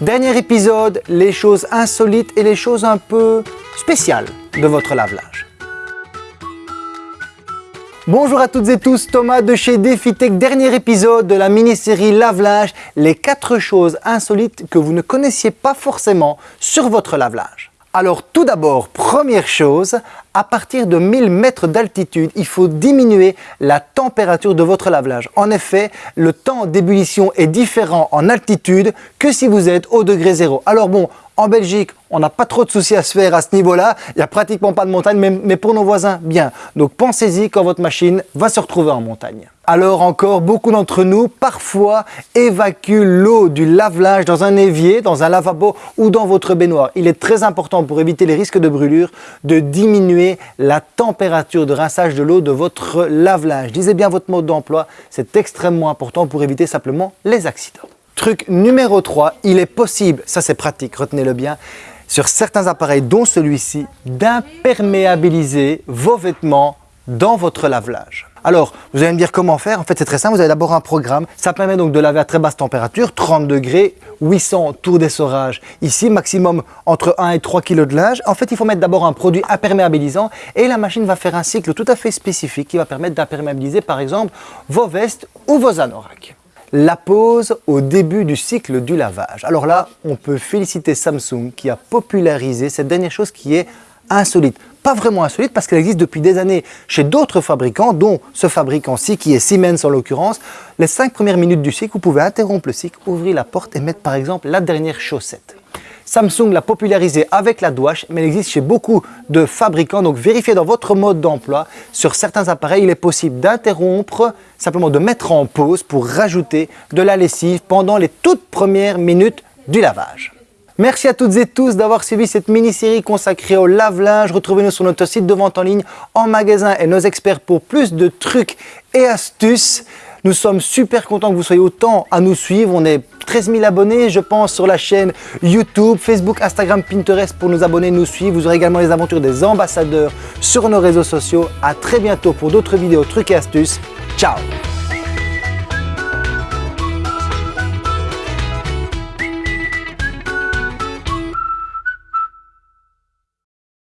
Dernier épisode, les choses insolites et les choses un peu spéciales de votre lave-linge. Bonjour à toutes et tous, Thomas de chez DefiTech, dernier épisode de la mini-série lave-linge, les 4 choses insolites que vous ne connaissiez pas forcément sur votre lave-linge. Alors tout d'abord, première chose, à partir de 1000 mètres d'altitude, il faut diminuer la température de votre lave-linge. En effet, le temps d'ébullition est différent en altitude que si vous êtes au degré zéro. Alors bon, en Belgique, on n'a pas trop de soucis à se faire à ce niveau-là. Il n'y a pratiquement pas de montagne, mais, pour nos voisins, bien. Donc pensez-y quand votre machine va se retrouver en montagne. Alors encore, beaucoup d'entre nous, parfois, évacuent l'eau du lave-linge dans un évier, dans un lavabo ou dans votre baignoire. Il est très important pour éviter les risques de brûlure de diminuer la température de rinçage de l'eau de votre lave-linge. Disez bien votre mode d'emploi, c'est extrêmement important pour éviter simplement les accidents. Truc numéro 3, il est possible, ça c'est pratique, retenez-le bien, sur certains appareils dont celui-ci, d'imperméabiliser vos vêtements dans votre lave-linge. Alors, vous allez me dire comment faire? En fait, c'est très simple. Vous avez d'abord un programme. Ça permet donc de laver à très basse température, 30 degrés, 800 tours d'essorage. Ici, maximum entre 1 et 3 kg de linge. En fait, il faut mettre d'abord un produit imperméabilisant et la machine va faire un cycle tout à fait spécifique qui va permettre d'imperméabiliser, par exemple, vos vestes ou vos anoraks la pause au début du cycle du lavage. Alors là, on peut féliciter Samsung qui a popularisé cette dernière chose qui est insolite. Pas vraiment insolite parce qu'elle existe depuis des années chez d'autres fabricants, dont ce fabricant-ci qui est Siemens en l'occurrence. Les 5 premières minutes du cycle, vous pouvez interrompre le cycle, ouvrir la porte et mettre par exemple la dernière chaussette. Samsung l'a popularisé avec la douche, mais elle existe chez beaucoup de fabricants. Donc vérifiez dans votre mode d'emploi. Sur certains appareils, il est possible d'interrompre, simplement de mettre en pause pour rajouter de la lessive pendant les toutes premières minutes du lavage. Merci à toutes et tous d'avoir suivi cette mini-série consacrée au lave-linge. Retrouvez-nous sur notre site de vente en ligne, en magasin et nos experts pour plus de trucs et astuces. Nous sommes super contents que vous soyez autant à nous suivre. On est 13 000 abonnés, je pense, sur la chaîne YouTube, Facebook, Instagram, Pinterest pour nous abonner, nous suivre. Vous aurez également les aventures des ambassadeurs sur nos réseaux sociaux. À très bientôt pour d'autres vidéos, trucs et astuces. Ciao